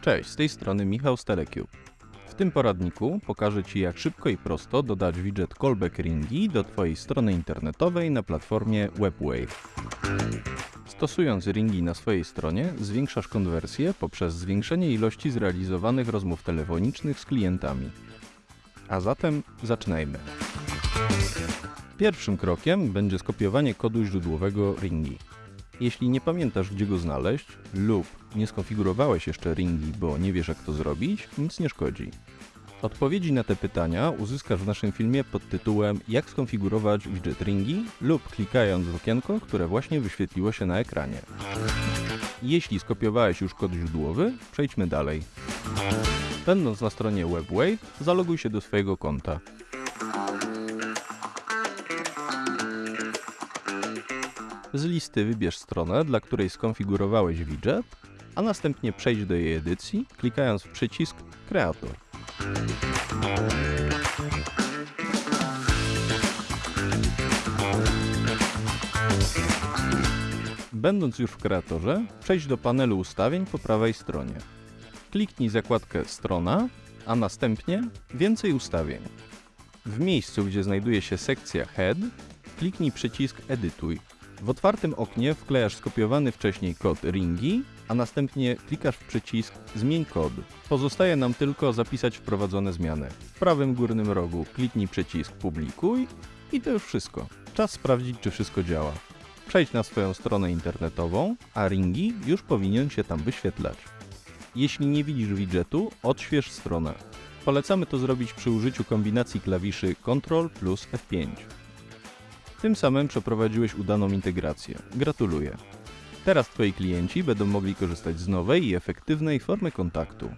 Cześć, z tej strony Michał z Telecube. W tym poradniku pokażę Ci jak szybko i prosto dodać widget Callback Ringi do Twojej strony internetowej na platformie WebWave. Stosując ringi na swojej stronie zwiększasz konwersję poprzez zwiększenie ilości zrealizowanych rozmów telefonicznych z klientami. A zatem zaczynajmy. Pierwszym krokiem będzie skopiowanie kodu źródłowego ringi. Jeśli nie pamiętasz gdzie go znaleźć lub nie skonfigurowałeś jeszcze ringi, bo nie wiesz jak to zrobić, nic nie szkodzi. Odpowiedzi na te pytania uzyskasz w naszym filmie pod tytułem Jak skonfigurować widget ringi lub klikając w okienko, które właśnie wyświetliło się na ekranie. Jeśli skopiowałeś już kod źródłowy, przejdźmy dalej. Będąc na stronie WebWave, zaloguj się do swojego konta. Z listy wybierz stronę, dla której skonfigurowałeś widget, a następnie przejdź do jej edycji, klikając w przycisk Kreator. Będąc już w kreatorze, przejdź do panelu ustawień po prawej stronie. Kliknij zakładkę Strona, a następnie Więcej ustawień. W miejscu, gdzie znajduje się sekcja Head, kliknij przycisk Edytuj. W otwartym oknie wklejasz skopiowany wcześniej kod ringi, a następnie klikasz w przycisk Zmień kod. Pozostaje nam tylko zapisać wprowadzone zmiany. W prawym górnym rogu kliknij przycisk Publikuj i to już wszystko. Czas sprawdzić, czy wszystko działa. Przejdź na swoją stronę internetową, a ringi już powinien się tam wyświetlać. Jeśli nie widzisz widgetu, odśwież stronę. Polecamy to zrobić przy użyciu kombinacji klawiszy Ctrl plus F5. Tym samym przeprowadziłeś udaną integrację. Gratuluję. Teraz Twoi klienci będą mogli korzystać z nowej i efektywnej formy kontaktu.